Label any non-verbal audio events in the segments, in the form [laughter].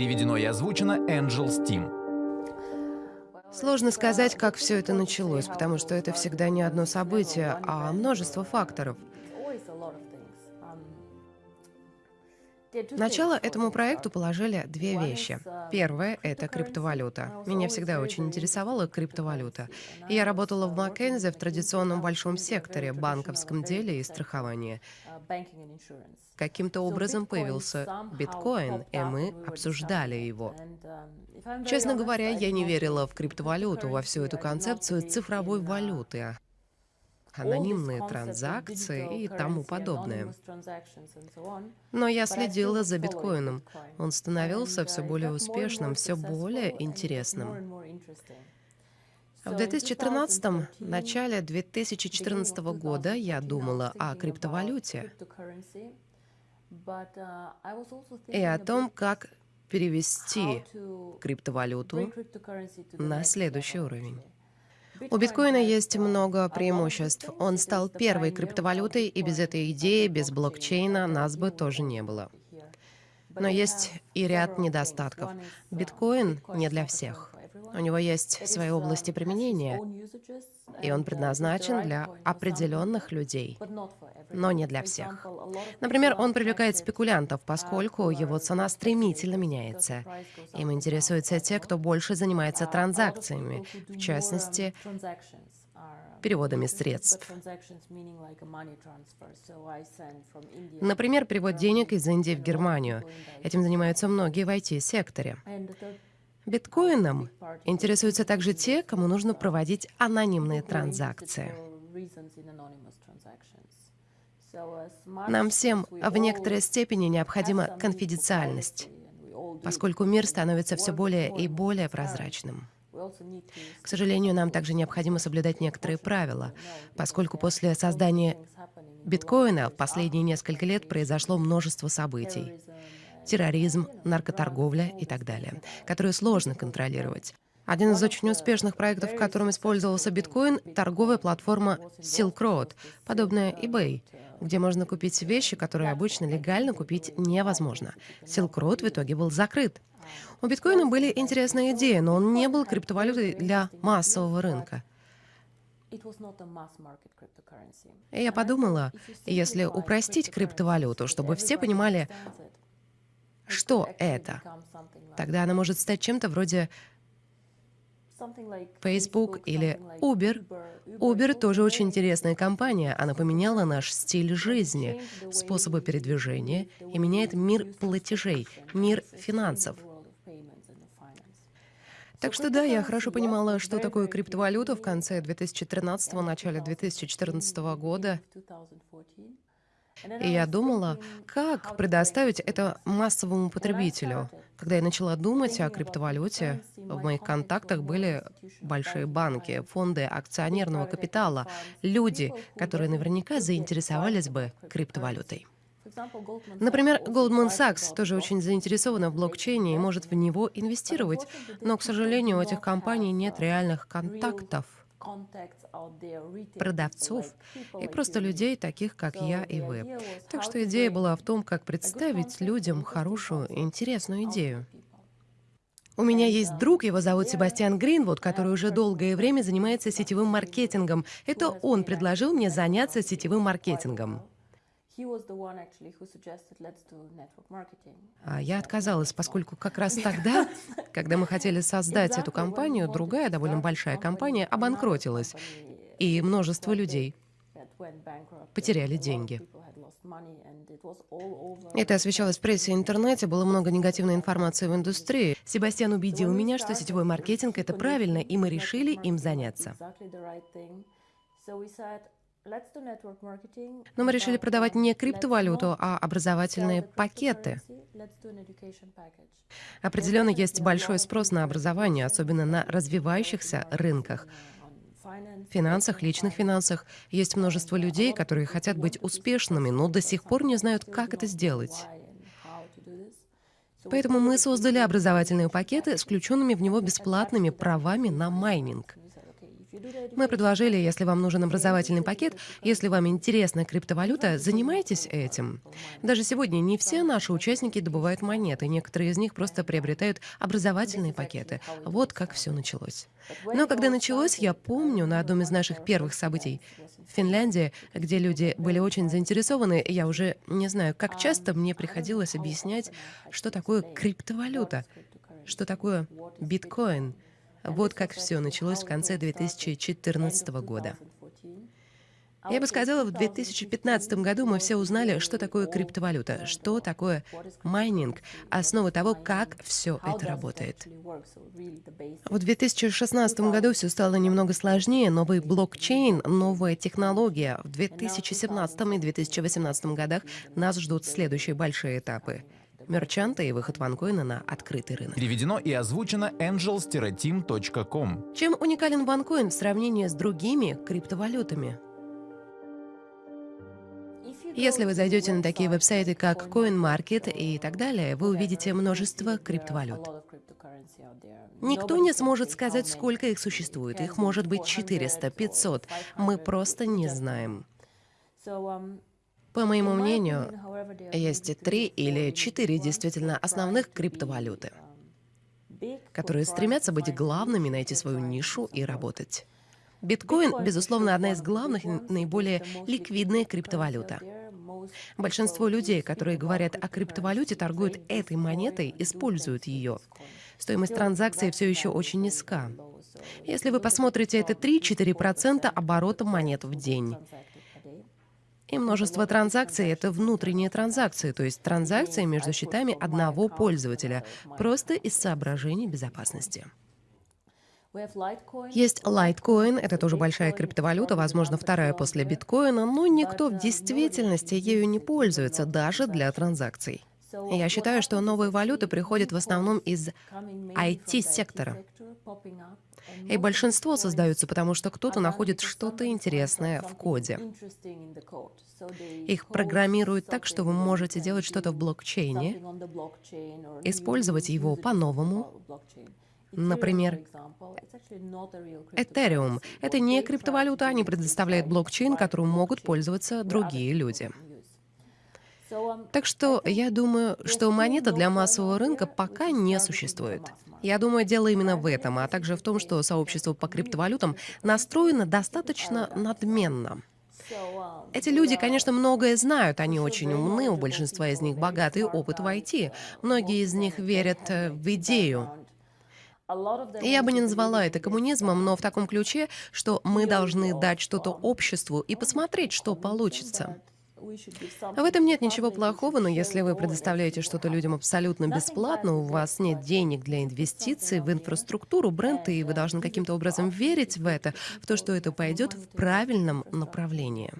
Переведено и озвучено Angel Steam. Сложно сказать, как все это началось, потому что это всегда не одно событие, а множество факторов. Начало этому проекту положили две вещи. Первое — это криптовалюта. Меня всегда очень интересовала криптовалюта. И я работала в Маккензи в традиционном большом секторе, банковском деле и страховании. Каким-то образом появился биткоин, и мы обсуждали его. Честно говоря, я не верила в криптовалюту, во всю эту концепцию цифровой валюты анонимные транзакции и тому подобное. Но я следила за биткоином. Он становился все более успешным, все более интересным. В 2013 начале 2014 года я думала о криптовалюте и о том, как перевести криптовалюту на следующий уровень. У биткоина есть много преимуществ. Он стал первой криптовалютой, и без этой идеи, без блокчейна нас бы тоже не было. Но есть и ряд недостатков. Биткоин не для всех. У него есть свои области применения, и он предназначен для определенных людей, но не для всех. Например, он привлекает спекулянтов, поскольку его цена стремительно меняется. Им интересуются те, кто больше занимается транзакциями, в частности, переводами средств. Например, перевод денег из Индии в Германию. Этим занимаются многие в IT-секторе. Биткоином интересуются также те, кому нужно проводить анонимные транзакции. Нам всем в некоторой степени необходима конфиденциальность, поскольку мир становится все более и более прозрачным. К сожалению, нам также необходимо соблюдать некоторые правила, поскольку после создания биткоина в последние несколько лет произошло множество событий терроризм, наркоторговля и так далее, которые сложно контролировать. Один из очень успешных проектов, в котором использовался биткоин, — торговая платформа Silk Road, подобная eBay, где можно купить вещи, которые обычно легально купить невозможно. Silk Road в итоге был закрыт. У биткоина были интересные идеи, но он не был криптовалютой для массового рынка. И я подумала, если упростить криптовалюту, чтобы все понимали, что это? Тогда она может стать чем-то вроде Facebook или Uber. Uber тоже очень интересная компания. Она поменяла наш стиль жизни, способы передвижения и меняет мир платежей, мир финансов. Так что да, я хорошо понимала, что такое криптовалюта в конце 2013 начале 2014 года. И я думала, как предоставить это массовому потребителю. Когда я начала думать о криптовалюте, в моих контактах были большие банки, фонды акционерного капитала, люди, которые наверняка заинтересовались бы криптовалютой. Например, Goldman Sachs тоже очень заинтересована в блокчейне и может в него инвестировать, но, к сожалению, у этих компаний нет реальных контактов продавцов и просто людей, таких как я и вы. Так что идея была в том, как представить людям хорошую, интересную идею. У меня есть друг, его зовут Себастьян Гринвуд, который уже долгое время занимается сетевым маркетингом. Это он предложил мне заняться сетевым маркетингом. Я отказалась, поскольку как раз [laughs] тогда, когда мы хотели создать эту компанию, другая довольно большая компания обанкротилась, и множество людей потеряли деньги. Это освещалось в прессе и интернете, было много негативной информации в индустрии. Себастьян убедил меня, что сетевой маркетинг — это правильно, и мы решили им заняться. Но мы решили продавать не криптовалюту, а образовательные пакеты. Определенно есть большой спрос на образование, особенно на развивающихся рынках. В финансах, личных финансах есть множество людей, которые хотят быть успешными, но до сих пор не знают, как это сделать. Поэтому мы создали образовательные пакеты с включенными в него бесплатными правами на майнинг. Мы предложили, если вам нужен образовательный пакет, если вам интересна криптовалюта, занимайтесь этим. Даже сегодня не все наши участники добывают монеты, некоторые из них просто приобретают образовательные пакеты. Вот как все началось. Но когда началось, я помню на одном из наших первых событий в Финляндии, где люди были очень заинтересованы, я уже не знаю, как часто мне приходилось объяснять, что такое криптовалюта, что такое биткоин. Вот как все началось в конце 2014 года. Я бы сказала, в 2015 году мы все узнали, что такое криптовалюта, что такое майнинг, основа того, как все это работает. В 2016 году все стало немного сложнее, новый блокчейн, новая технология. В 2017 и 2018 годах нас ждут следующие большие этапы мерчанта и выход ванкоина на открытый рынок. Переведено и озвучено angels-team.com. Чем уникален ванкоин в сравнении с другими криптовалютами? Если вы зайдете на такие веб-сайты, как CoinMarket и так далее, вы увидите множество криптовалют. Никто не сможет сказать, сколько их существует. Их может быть 400, 500. Мы просто не знаем. По моему мнению, есть три или четыре действительно основных криптовалюты, которые стремятся быть главными, найти свою нишу и работать. Биткоин, безусловно, одна из главных, наиболее ликвидная криптовалюта. Большинство людей, которые говорят о криптовалюте, торгуют этой монетой, используют ее. Стоимость транзакции все еще очень низка. Если вы посмотрите, это 3-4% оборота монет в день. И множество транзакций — это внутренние транзакции, то есть транзакции между счетами одного пользователя, просто из соображений безопасности. Есть Litecoin, это тоже большая криптовалюта, возможно, вторая после биткоина, но никто в действительности ею не пользуется, даже для транзакций. Я считаю, что новые валюты приходят в основном из IT-сектора. И большинство создаются, потому что кто-то находит что-то интересное в коде. Их программируют так, что вы можете делать что-то в блокчейне, использовать его по-новому. Например, Ethereum — это не криптовалюта, они предоставляют блокчейн, которым могут пользоваться другие люди. Так что я думаю, что монета для массового рынка пока не существует. Я думаю, дело именно в этом, а также в том, что сообщество по криптовалютам настроено достаточно надменно. Эти люди, конечно, многое знают, они очень умны, у большинства из них богатый опыт в IT. Многие из них верят э, в идею. Я бы не назвала это коммунизмом, но в таком ключе, что мы должны дать что-то обществу и посмотреть, что получится. В этом нет ничего плохого, но если вы предоставляете что-то людям абсолютно бесплатно, у вас нет денег для инвестиций в инфраструктуру бренда, и вы должны каким-то образом верить в это, в то, что это пойдет в правильном направлении.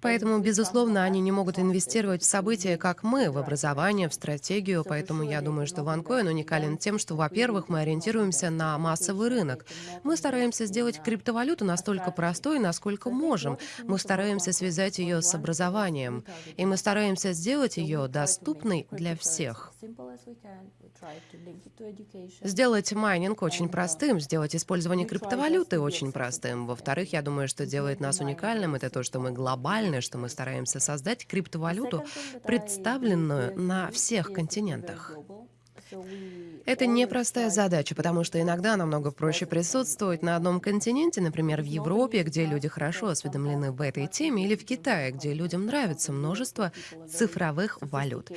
Поэтому, безусловно, они не могут инвестировать в события, как мы, в образование, в стратегию. Поэтому я думаю, что OneCoin уникален тем, что, во-первых, мы ориентируемся на массовый рынок. Мы стараемся сделать криптовалюту настолько простой, насколько можем. Мы стараемся связать ее с образованием. И мы стараемся сделать ее доступной для всех. Сделать майнинг очень простым, сделать использование криптовалюты очень простым. Во-вторых, я думаю, что делает нас уникальным, это то, что мы глобальны, что мы стараемся создать криптовалюту, представленную на всех континентах. Это непростая задача, потому что иногда намного проще присутствовать на одном континенте, например, в Европе, где люди хорошо осведомлены в этой теме, или в Китае, где людям нравится множество цифровых валют.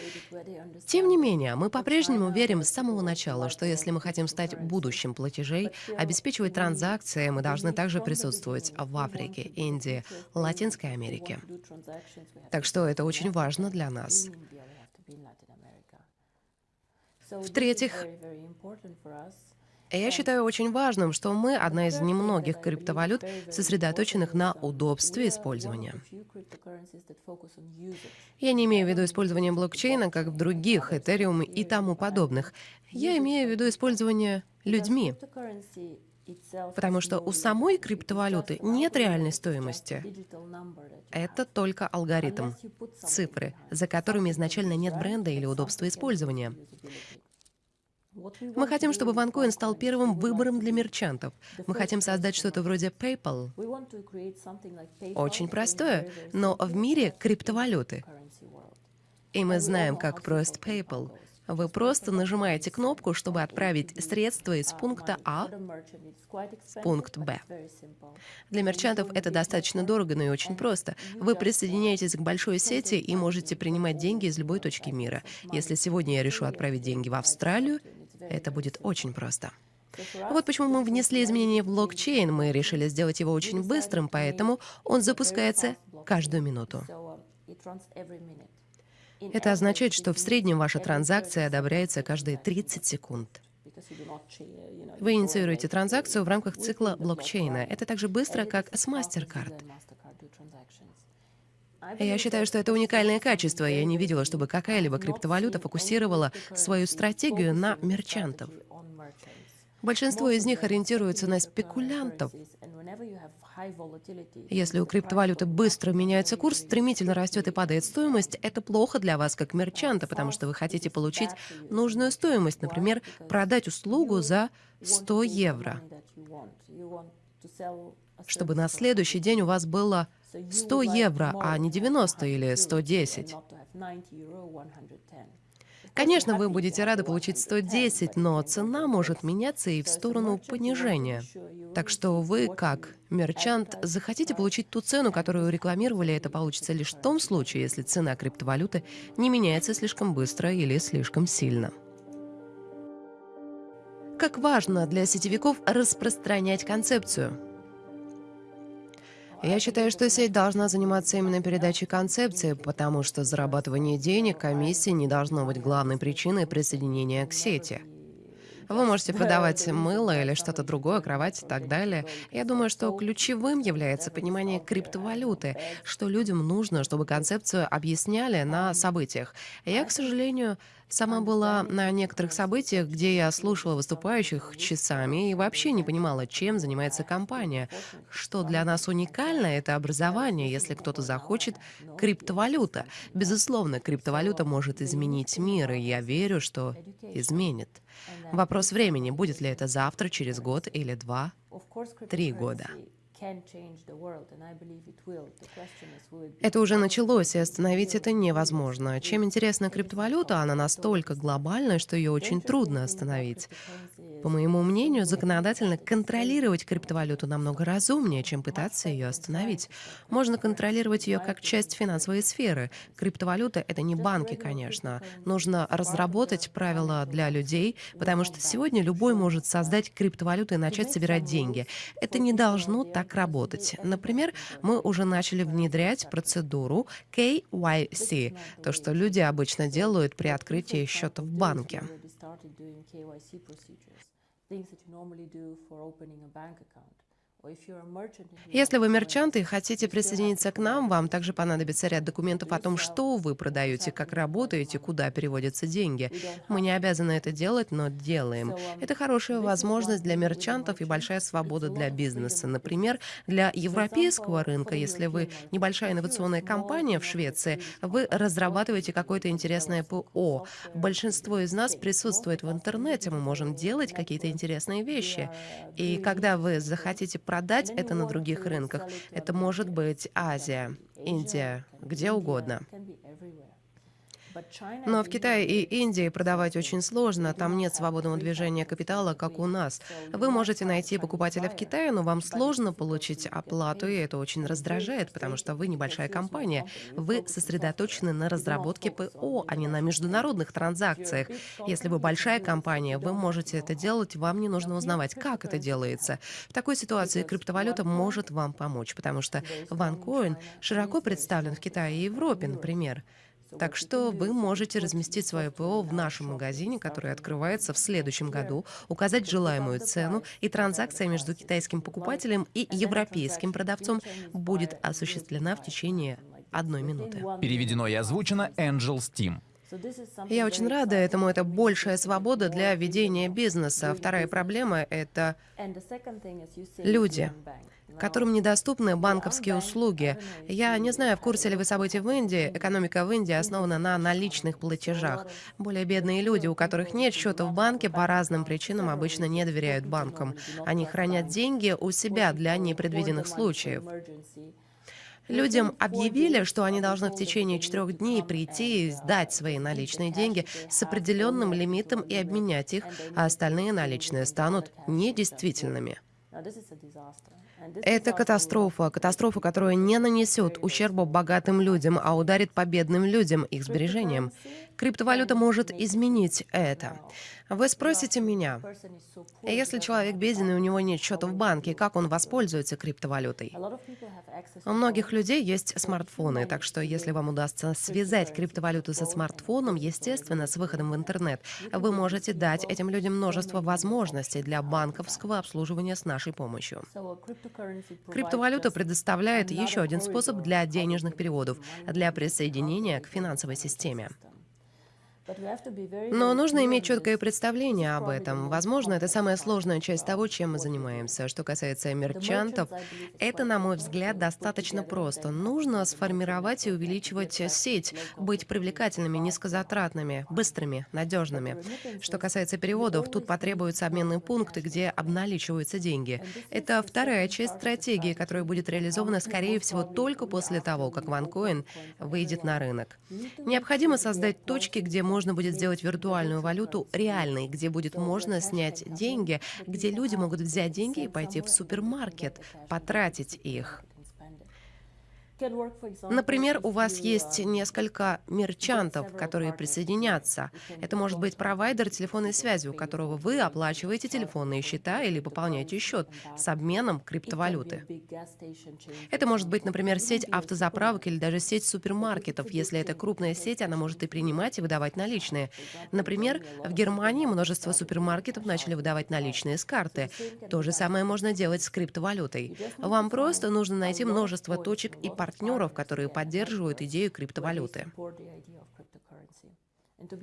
Тем не менее, мы по-прежнему верим с самого начала, что если мы хотим стать будущим платежей, обеспечивать транзакции, мы должны также присутствовать в Африке, Индии, Латинской Америке. Так что это очень важно для нас. В-третьих, я считаю очень важным, что мы одна из немногих криптовалют, сосредоточенных на удобстве использования. Я не имею в виду использование блокчейна, как в других, Ethereum и тому подобных. Я имею в виду использование людьми. Потому что у самой криптовалюты нет реальной стоимости. Это только алгоритм, цифры, за которыми изначально нет бренда или удобства использования. Мы хотим, чтобы OneCoin стал первым выбором для мерчантов. Мы хотим создать что-то вроде PayPal. Очень простое, но в мире криптовалюты. И мы знаем, как прост PayPal. Вы просто нажимаете кнопку, чтобы отправить средства из пункта А в пункт Б. Для мерчантов это достаточно дорого, но и очень просто. Вы присоединяетесь к большой сети и можете принимать деньги из любой точки мира. Если сегодня я решу отправить деньги в Австралию, это будет очень просто. Вот почему мы внесли изменения в блокчейн. Мы решили сделать его очень быстрым, поэтому он запускается каждую минуту. Это означает, что в среднем ваша транзакция одобряется каждые 30 секунд. Вы инициируете транзакцию в рамках цикла блокчейна. Это так же быстро, как с MasterCard. Я считаю, что это уникальное качество. Я не видела, чтобы какая-либо криптовалюта фокусировала свою стратегию на мерчантов. Большинство из них ориентируются на спекулянтов. Если у криптовалюты быстро меняется курс, стремительно растет и падает стоимость, это плохо для вас как мерчанта, потому что вы хотите получить нужную стоимость, например, продать услугу за 100 евро, чтобы на следующий день у вас было 100 евро, а не 90 или 110. Конечно, вы будете рады получить 110, но цена может меняться и в сторону понижения. Так что вы, как мерчант, захотите получить ту цену, которую рекламировали, это получится лишь в том случае, если цена криптовалюты не меняется слишком быстро или слишком сильно. Как важно для сетевиков распространять концепцию – я считаю, что сеть должна заниматься именно передачей концепции, потому что зарабатывание денег комиссии не должно быть главной причиной присоединения к сети. Вы можете продавать мыло или что-то другое, кровать и так далее. Я думаю, что ключевым является понимание криптовалюты, что людям нужно, чтобы концепцию объясняли на событиях. Я, к сожалению, Сама была на некоторых событиях, где я слушала выступающих часами и вообще не понимала, чем занимается компания. Что для нас уникально, это образование. Если кто-то захочет, криптовалюта. Безусловно, криптовалюта может изменить мир, и я верю, что изменит. Вопрос времени, будет ли это завтра, через год или два, три года. Это уже началось, и остановить это невозможно. Чем интересна криптовалюта, она настолько глобальна, что ее очень трудно остановить. По моему мнению, законодательно контролировать криптовалюту намного разумнее, чем пытаться ее остановить. Можно контролировать ее как часть финансовой сферы. Криптовалюта — это не банки, конечно. Нужно разработать правила для людей, потому что сегодня любой может создать криптовалюту и начать собирать деньги. Это не должно так работать. Например, мы уже начали внедрять процедуру KYC, то, что люди обычно делают при открытии счета в банке. Things that you normally do for opening a bank account. Если вы мерчант и хотите присоединиться к нам, вам также понадобится ряд документов о том, что вы продаете, как работаете, куда переводятся деньги. Мы не обязаны это делать, но делаем. Это хорошая возможность для мерчантов и большая свобода для бизнеса. Например, для европейского рынка, если вы небольшая инновационная компания в Швеции, вы разрабатываете какое-то интересное ПО. Большинство из нас присутствует в интернете, мы можем делать какие-то интересные вещи. И когда вы захотите продать это на других рынках. Это может быть Азия, Индия, где угодно. Но в Китае и Индии продавать очень сложно, там нет свободного движения капитала, как у нас. Вы можете найти покупателя в Китае, но вам сложно получить оплату, и это очень раздражает, потому что вы небольшая компания. Вы сосредоточены на разработке ПО, а не на международных транзакциях. Если вы большая компания, вы можете это делать, вам не нужно узнавать, как это делается. В такой ситуации криптовалюта может вам помочь, потому что OneCoin широко представлен в Китае и Европе, например. Так что вы можете разместить свое ПО в нашем магазине, который открывается в следующем году, указать желаемую цену, и транзакция между китайским покупателем и европейским продавцом будет осуществлена в течение одной минуты. Переведено и озвучено Angel Steam. Я очень рада этому. Это большая свобода для ведения бизнеса. Вторая проблема — это люди которым недоступны банковские услуги. Я не знаю, в курсе ли вы событий в Индии. Экономика в Индии основана на наличных платежах. Более бедные люди, у которых нет счета в банке, по разным причинам обычно не доверяют банкам. Они хранят деньги у себя для непредвиденных случаев. Людям объявили, что они должны в течение четырех дней прийти и сдать свои наличные деньги с определенным лимитом и обменять их, а остальные наличные станут недействительными. Это катастрофа, катастрофа, которая не нанесет ущерба богатым людям, а ударит по бедным людям, их сбережениям. Криптовалюта может изменить это. Вы спросите меня, если человек беден и у него нет счета в банке, как он воспользуется криптовалютой? У многих людей есть смартфоны, так что если вам удастся связать криптовалюту со смартфоном, естественно, с выходом в интернет, вы можете дать этим людям множество возможностей для банковского обслуживания с нашей помощью. Криптовалюта предоставляет еще один способ для денежных переводов, для присоединения к финансовой системе. Но нужно иметь четкое представление об этом. Возможно, это самая сложная часть того, чем мы занимаемся. Что касается мерчантов, это, на мой взгляд, достаточно просто. Нужно сформировать и увеличивать сеть, быть привлекательными, низкозатратными, быстрыми, надежными. Что касается переводов, тут потребуются обменные пункты, где обналичиваются деньги. Это вторая часть стратегии, которая будет реализована, скорее всего, только после того, как OneCoin выйдет на рынок. Необходимо создать точки, где можно можно будет сделать виртуальную валюту реальной, где будет можно снять деньги, где люди могут взять деньги и пойти в супермаркет, потратить их. Например, у вас есть несколько мерчантов, которые присоединятся. Это может быть провайдер телефонной связи, у которого вы оплачиваете телефонные счета или пополняете счет с обменом криптовалюты. Это может быть, например, сеть автозаправок или даже сеть супермаркетов. Если это крупная сеть, она может и принимать, и выдавать наличные. Например, в Германии множество супермаркетов начали выдавать наличные с карты. То же самое можно делать с криптовалютой. Вам просто нужно найти множество точек и партнеров, партнеров, которые поддерживают идею криптовалюты.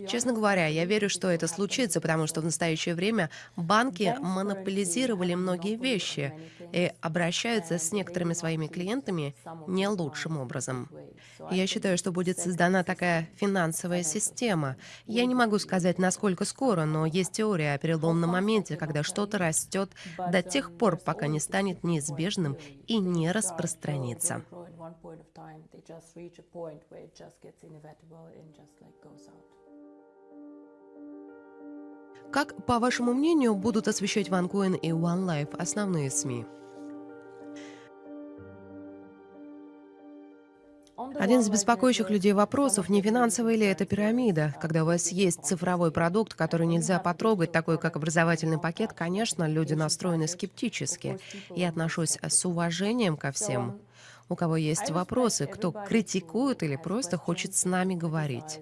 Честно говоря, я верю, что это случится, потому что в настоящее время банки монополизировали многие вещи и обращаются с некоторыми своими клиентами не лучшим образом. Я считаю, что будет создана такая финансовая система. Я не могу сказать, насколько скоро, но есть теория о переломном моменте, когда что-то растет до тех пор, пока не станет неизбежным и не распространится. Как, по вашему мнению, будут освещать OneCoin и OneLife основные СМИ? Один из беспокоящих людей вопросов, не финансовая ли это пирамида. Когда у вас есть цифровой продукт, который нельзя потрогать, такой как образовательный пакет, конечно, люди настроены скептически. Я отношусь с уважением ко всем. У кого есть вопросы, кто критикует или просто хочет с нами говорить.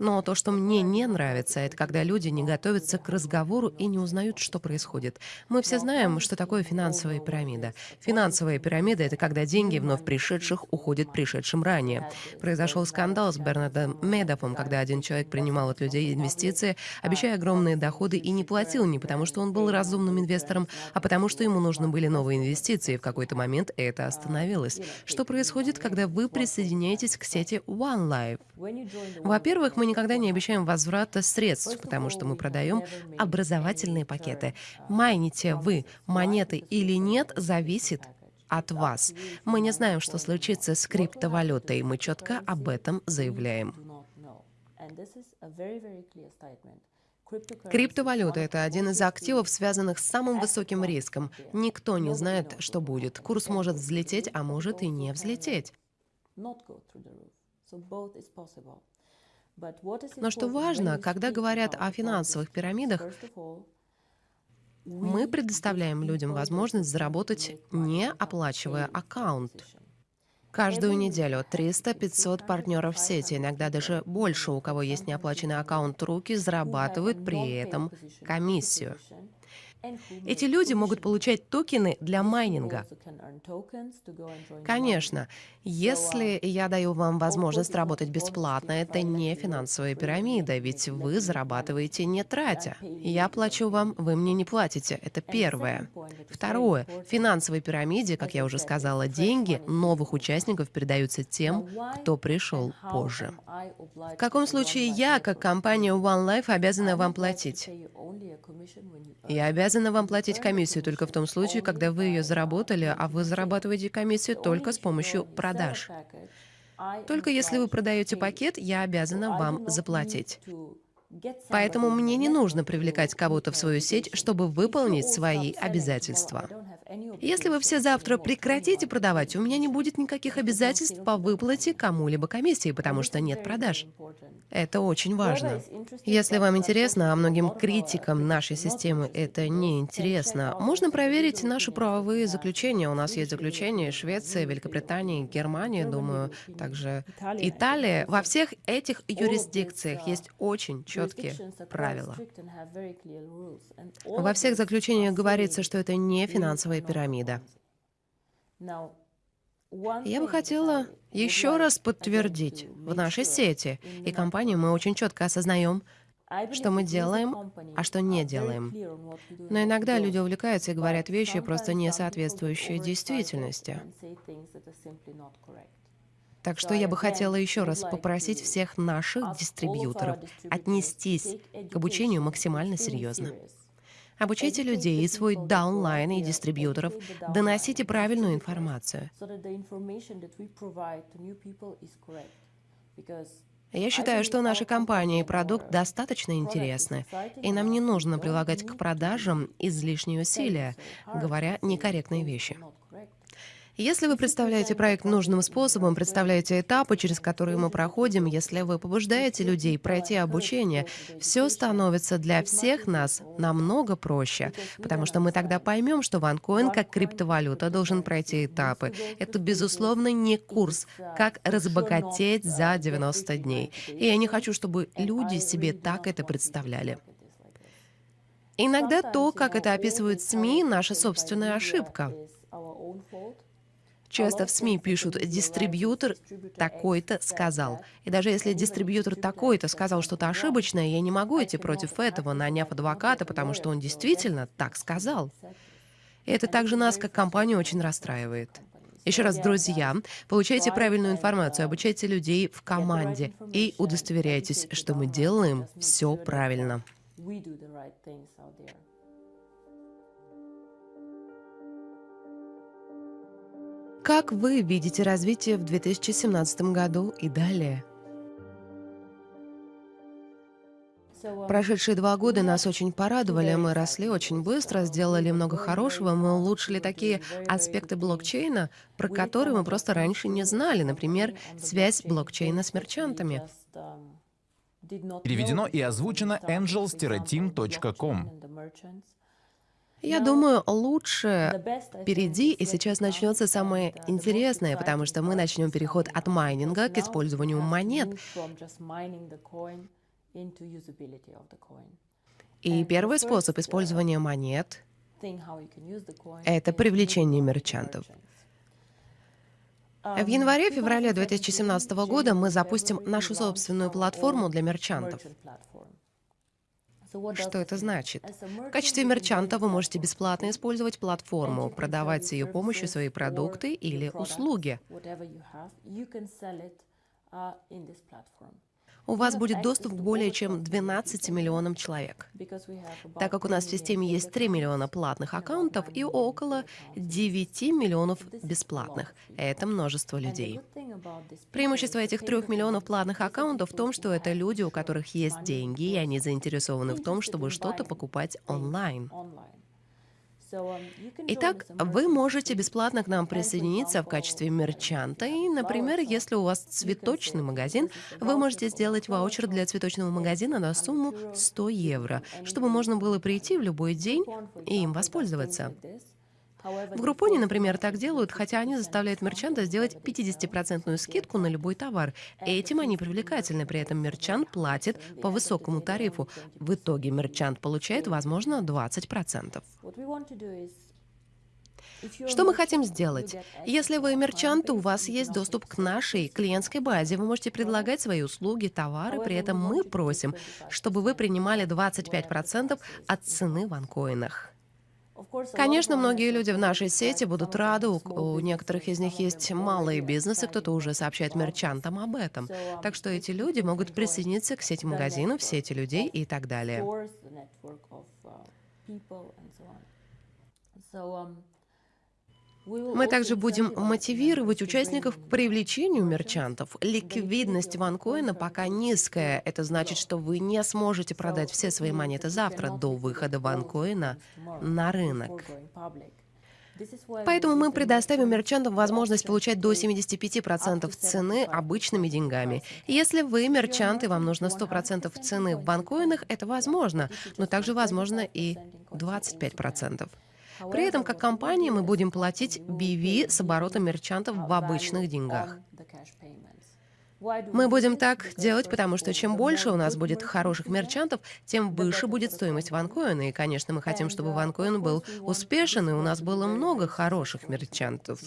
Но то, что мне не нравится, это когда люди не готовятся к разговору и не узнают, что происходит. Мы все знаем, что такое финансовая пирамида. Финансовая пирамида — это когда деньги вновь пришедших уходят пришедшим ранее. Произошел скандал с Бернардом Медовым, когда один человек принимал от людей инвестиции, обещая огромные доходы и не платил не потому, что он был разумным инвестором, а потому, что ему нужны были новые инвестиции. В какой-то момент это остановилось. Что происходит, когда вы присоединяетесь к сети OneLife? Во-первых, мы никогда не обещаем возврата средств, потому что мы продаем образовательные пакеты. Майните вы монеты или нет, зависит от вас. Мы не знаем, что случится с криптовалютой. Мы четко об этом заявляем. Криптовалюта — это один из активов, связанных с самым высоким риском. Никто не знает, что будет. Курс может взлететь, а может и не взлететь. Но что важно, когда говорят о финансовых пирамидах, мы предоставляем людям возможность заработать, не оплачивая аккаунт. Каждую неделю 300-500 партнеров сети, иногда даже больше, у кого есть неоплаченный аккаунт руки, зарабатывают при этом комиссию. Эти люди могут получать токены для майнинга. Конечно, если я даю вам возможность работать бесплатно, это не финансовая пирамида, ведь вы зарабатываете не тратя. Я плачу вам, вы мне не платите. Это первое. Второе. В финансовой пирамиде, как я уже сказала, деньги новых участников передаются тем, кто пришел позже. В каком случае я, как компания One Life, обязана вам платить? Я обязана вам платить комиссию только в том случае, когда вы ее заработали, а вы зарабатываете комиссию только с помощью продаж. Только если вы продаете пакет, я обязана вам заплатить. Поэтому мне не нужно привлекать кого-то в свою сеть, чтобы выполнить свои обязательства. Если вы все завтра прекратите продавать, у меня не будет никаких обязательств по выплате кому-либо комиссии, потому что нет продаж. Это очень важно. Если вам интересно, а многим критикам нашей системы это не интересно, можно проверить наши правовые заключения. У нас есть заключения Швеции, Великобритании, Германии, думаю, также Италия. Во всех этих юрисдикциях есть очень четкие правила. Во всех заключениях говорится, что это не финансовая пирамида. Я бы хотела еще раз подтвердить, в нашей сети и компании мы очень четко осознаем, что мы делаем, а что не делаем. Но иногда люди увлекаются и говорят вещи, просто не соответствующие действительности. Так что я бы хотела еще раз попросить всех наших дистрибьюторов отнестись к обучению максимально серьезно. Обучайте людей и свой даунлайн и дистрибьюторов, доносите правильную информацию. Я считаю, что наша компания и продукт достаточно интересны, и нам не нужно прилагать к продажам излишние усилия, говоря некорректные вещи. Если вы представляете проект нужным способом, представляете этапы, через которые мы проходим, если вы побуждаете людей пройти обучение, все становится для всех нас намного проще, потому что мы тогда поймем, что OneCoin как криптовалюта должен пройти этапы. Это, безусловно, не курс, как разбогатеть за 90 дней. И я не хочу, чтобы люди себе так это представляли. Иногда то, как это описывают СМИ, наша собственная ошибка. Часто в СМИ пишут «дистрибьютор такой-то сказал». И даже если дистрибьютор такой-то сказал что-то ошибочное, я не могу идти против этого, наняв адвоката, потому что он действительно так сказал. И это также нас, как компанию, очень расстраивает. Еще раз, друзья, получайте правильную информацию, обучайте людей в команде и удостоверяйтесь, что мы делаем все правильно. Как вы видите развитие в 2017 году и далее? Прошедшие два года нас очень порадовали, мы росли очень быстро, сделали много хорошего, мы улучшили такие аспекты блокчейна, про которые мы просто раньше не знали, например, связь блокчейна с мерчантами. Переведено и озвучено angels-team.com. Я думаю, лучше впереди, и сейчас начнется самое интересное, потому что мы начнем переход от майнинга к использованию монет. И первый способ использования монет — это привлечение мерчантов. В январе-феврале 2017 года мы запустим нашу собственную платформу для мерчантов. Что это значит? В качестве мерчанта вы можете бесплатно использовать платформу, продавать с ее помощью свои продукты или услуги у вас будет доступ к более чем 12 миллионам человек. Так как у нас в системе есть 3 миллиона платных аккаунтов и около 9 миллионов бесплатных. Это множество людей. Преимущество этих 3 миллионов платных аккаунтов в том, что это люди, у которых есть деньги, и они заинтересованы в том, чтобы что-то покупать онлайн. Итак, вы можете бесплатно к нам присоединиться в качестве мерчанта. И, например, если у вас цветочный магазин, вы можете сделать ваучер для цветочного магазина на сумму 100 евро, чтобы можно было прийти в любой день и им воспользоваться. В Группоне, например, так делают, хотя они заставляют мерчанта сделать 50% скидку на любой товар. Этим они привлекательны, при этом мерчант платит по высокому тарифу. В итоге мерчант получает, возможно, 20%. Что мы хотим сделать? Если вы мерчант, у вас есть доступ к нашей клиентской базе. Вы можете предлагать свои услуги, товары. При этом мы просим, чтобы вы принимали 25% от цены в анкоинах. Конечно, многие люди в нашей сети будут рады, у, у некоторых из них есть малые бизнесы, кто-то уже сообщает мерчантам об этом. Так что эти люди могут присоединиться к сети магазинов, сети людей и так далее. Мы также будем мотивировать участников к привлечению мерчантов. Ликвидность ванкоина пока низкая. Это значит, что вы не сможете продать все свои монеты завтра до выхода ванкоина на рынок. Поэтому мы предоставим мерчантам возможность получать до 75% цены обычными деньгами. Если вы мерчант и вам нужно 100% цены в банкоинах, это возможно, но также возможно и 25%. При этом, как компания, мы будем платить BV с оборотом мерчантов в обычных деньгах. Мы будем так делать, потому что чем больше у нас будет хороших мерчантов, тем выше будет стоимость ванкоина. И, конечно, мы хотим, чтобы ванкоин был успешен, и у нас было много хороших мерчантов.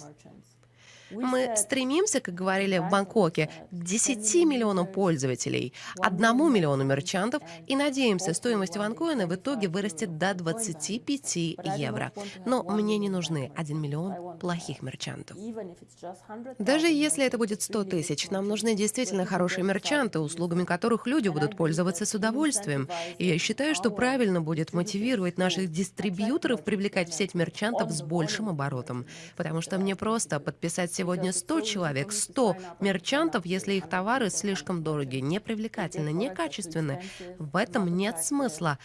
Мы стремимся, как говорили в Бангкоке, к 10 миллионам пользователей, 1 миллиону мерчантов и надеемся, стоимость ванкоина в итоге вырастет до 25 евро. Но мне не нужны 1 миллион плохих мерчантов. Даже если это будет 100 тысяч, нам нужны действительно хорошие мерчанты, услугами которых люди будут пользоваться с удовольствием. И я считаю, что правильно будет мотивировать наших дистрибьюторов привлекать в сеть мерчантов с большим оборотом. Потому что мне просто подписать сегодня 100 человек, 100 мерчантов, если их товары слишком дорогие, непривлекательны, некачественны. В этом нет смысла.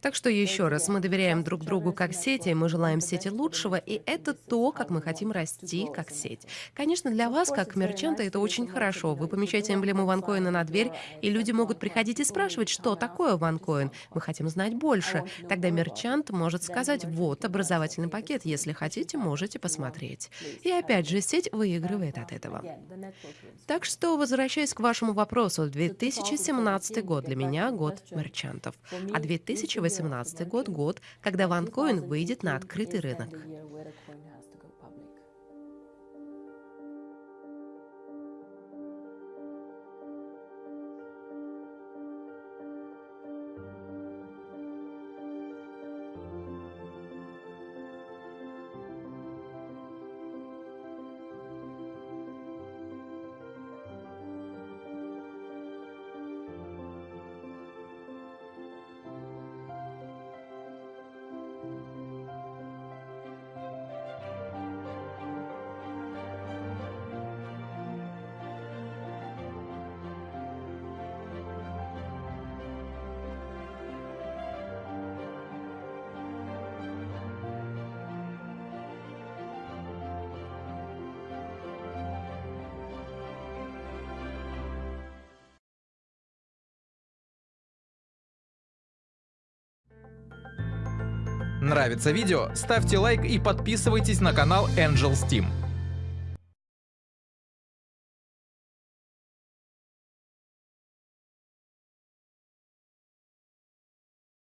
Так что еще раз, мы доверяем друг другу как сети, мы желаем сети лучшего, и это то, как мы хотим расти как сеть. Конечно, для вас, как мерчанта, это очень хорошо. Вы помещаете эмблему ванкоина на дверь, и люди могут приходить и спрашивать, что такое ванкоин. Мы хотим знать больше. Тогда мерчант может сказать, вот образовательный пакет, если хотите, можете посмотреть. И опять же, сеть выигрывает от этого. Так что, возвращаясь к вашему вопросу, 2017 год для меня год мерчантов а 2018 год – год, когда OneCoin выйдет на открытый рынок. Нравится видео? Ставьте лайк и подписывайтесь на канал Angels Team.